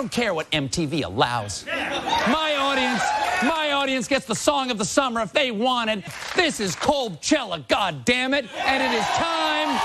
don't care what MTV allows. My audience, my audience gets the song of the summer if they want it. This is Coldchella, God damn it, and it is time